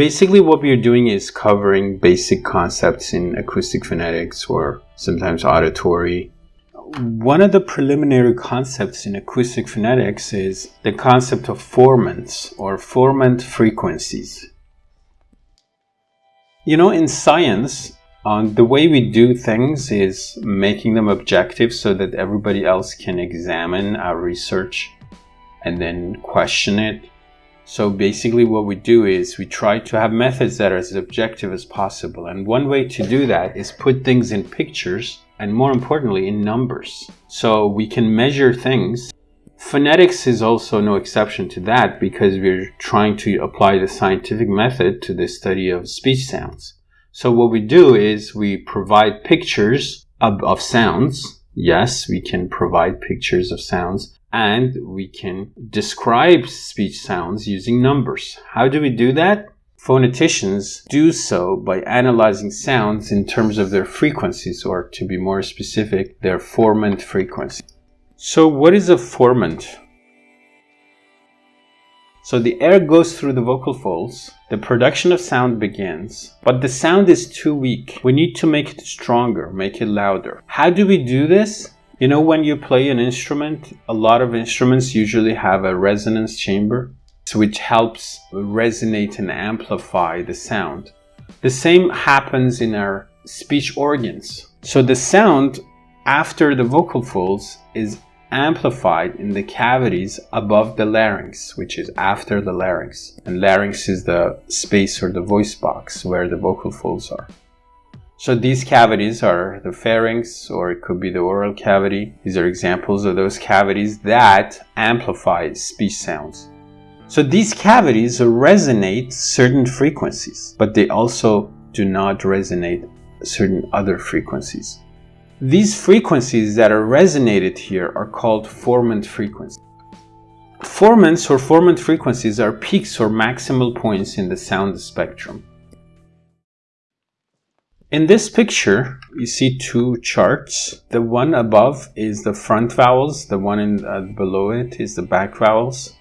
Basically what we are doing is covering basic concepts in acoustic phonetics or sometimes auditory. One of the preliminary concepts in acoustic phonetics is the concept of formants or formant frequencies. You know, in science, um, the way we do things is making them objective so that everybody else can examine our research and then question it. So basically what we do is we try to have methods that are as objective as possible. And one way to do that is put things in pictures and more importantly in numbers. So we can measure things. Phonetics is also no exception to that because we're trying to apply the scientific method to the study of speech sounds. So what we do is we provide pictures of, of sounds. Yes, we can provide pictures of sounds and we can describe speech sounds using numbers. How do we do that? Phoneticians do so by analyzing sounds in terms of their frequencies, or to be more specific, their formant frequency. So what is a formant? So the air goes through the vocal folds, the production of sound begins, but the sound is too weak. We need to make it stronger, make it louder. How do we do this? You know when you play an instrument, a lot of instruments usually have a resonance chamber, which helps resonate and amplify the sound. The same happens in our speech organs. So the sound after the vocal folds is amplified in the cavities above the larynx, which is after the larynx. And larynx is the space or the voice box where the vocal folds are. So these cavities are the pharynx or it could be the oral cavity. These are examples of those cavities that amplify speech sounds. So these cavities resonate certain frequencies, but they also do not resonate certain other frequencies. These frequencies that are resonated here are called formant frequencies. Formants or formant frequencies are peaks or maximal points in the sound spectrum. In this picture, you see two charts. The one above is the front vowels, the one in, uh, below it is the back vowels.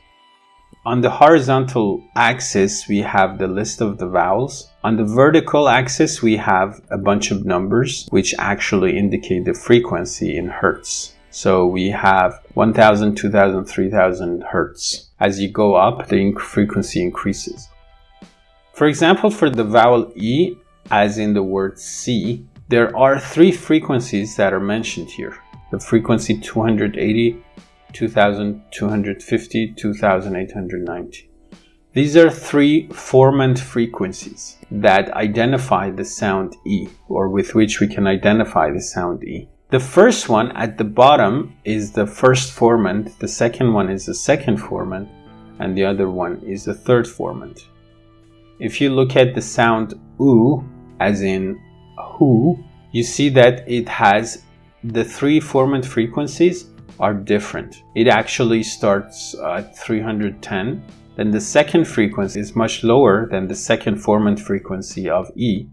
On the horizontal axis, we have the list of the vowels. On the vertical axis, we have a bunch of numbers which actually indicate the frequency in hertz. So we have 1000, 2000, 3000 hertz. As you go up, the frequency increases. For example, for the vowel E, as in the word see, there are three frequencies that are mentioned here. The frequency 280, 2250, 2890. These are three formant frequencies that identify the sound E, or with which we can identify the sound E. The first one at the bottom is the first formant, the second one is the second formant, and the other one is the third formant. If you look at the sound U, as in who, you see that it has the three formant frequencies are different. It actually starts at 310. Then the second frequency is much lower than the second formant frequency of E.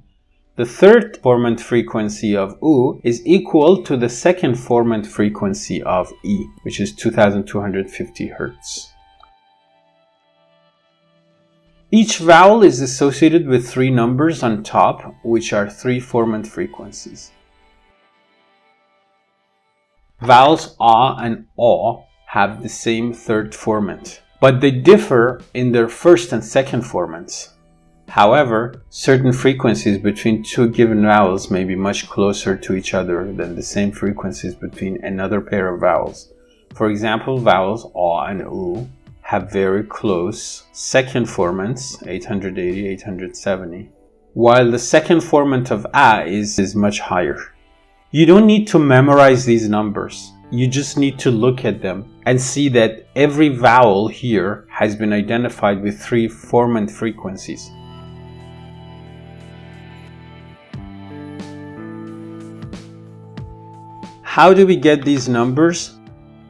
The third formant frequency of U is equal to the second formant frequency of E, which is 2250 Hz. Each vowel is associated with three numbers on top, which are three formant frequencies. Vowels ah and o have the same third formant, but they differ in their first and second formants. However, certain frequencies between two given vowels may be much closer to each other than the same frequencies between another pair of vowels. For example, vowels aw and u have very close second formants, 880, 870, while the second formant of a is, is much higher. You don't need to memorize these numbers. You just need to look at them and see that every vowel here has been identified with three formant frequencies. How do we get these numbers?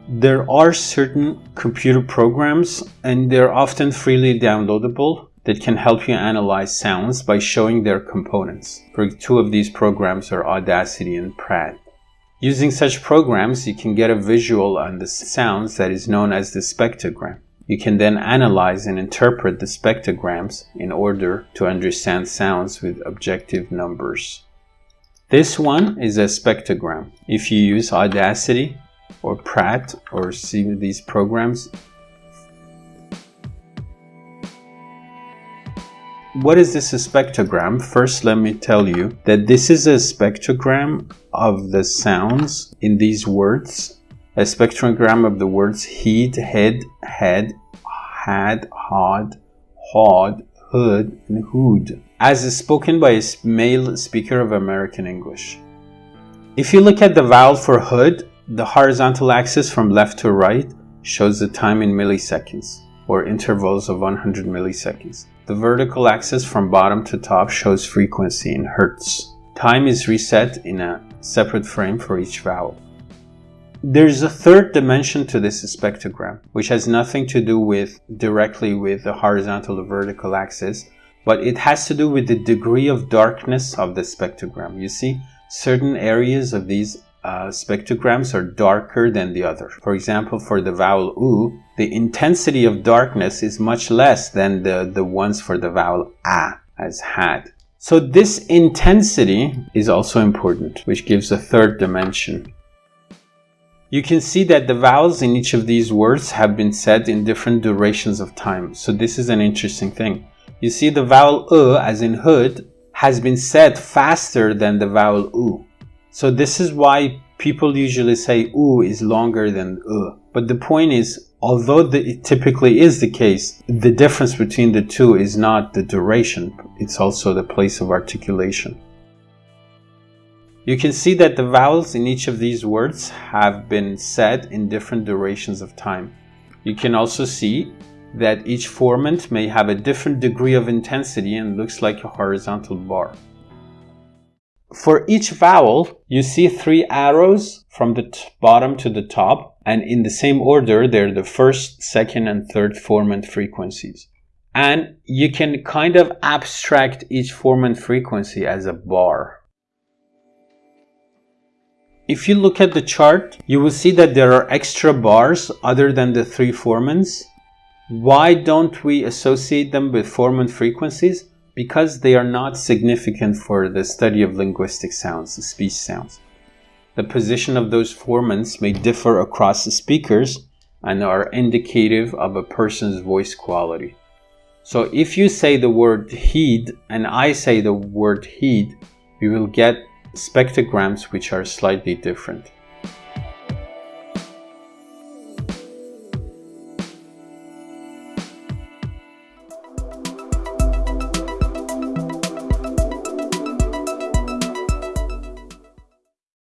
There are certain computer programs and they're often freely downloadable that can help you analyze sounds by showing their components. For two of these programs are Audacity and Praat. Using such programs, you can get a visual on the sounds that is known as the spectrogram. You can then analyze and interpret the spectrograms in order to understand sounds with objective numbers. This one is a spectrogram. If you use Audacity or Praat or see these programs, What is this spectrogram? First, let me tell you that this is a spectrogram of the sounds in these words. A spectrogram of the words heat, head, head, had, hod, hod, hood, and hood, as is spoken by a male speaker of American English. If you look at the vowel for hood, the horizontal axis from left to right shows the time in milliseconds, or intervals of 100 milliseconds. The vertical axis from bottom to top shows frequency in hertz. Time is reset in a separate frame for each vowel. There's a third dimension to this spectrogram, which has nothing to do with directly with the horizontal or vertical axis, but it has to do with the degree of darkness of the spectrogram. You see, certain areas of these uh, spectrograms are darker than the other. For example, for the vowel U, the intensity of darkness is much less than the, the ones for the vowel A, as had. So this intensity is also important, which gives a third dimension. You can see that the vowels in each of these words have been said in different durations of time. So this is an interesting thing. You see the vowel U, as in hood, has been said faster than the vowel U. So this is why people usually say U is longer than U. But the point is, although the, it typically is the case, the difference between the two is not the duration, it's also the place of articulation. You can see that the vowels in each of these words have been said in different durations of time. You can also see that each formant may have a different degree of intensity and looks like a horizontal bar. For each vowel, you see three arrows from the bottom to the top, and in the same order, they're the first, second, and third formant frequencies. And you can kind of abstract each formant frequency as a bar. If you look at the chart, you will see that there are extra bars other than the three formants. Why don't we associate them with formant frequencies? Because they are not significant for the study of linguistic sounds, speech sounds. The position of those formants may differ across the speakers and are indicative of a person's voice quality. So if you say the word heed and I say the word heed, we will get spectrograms which are slightly different.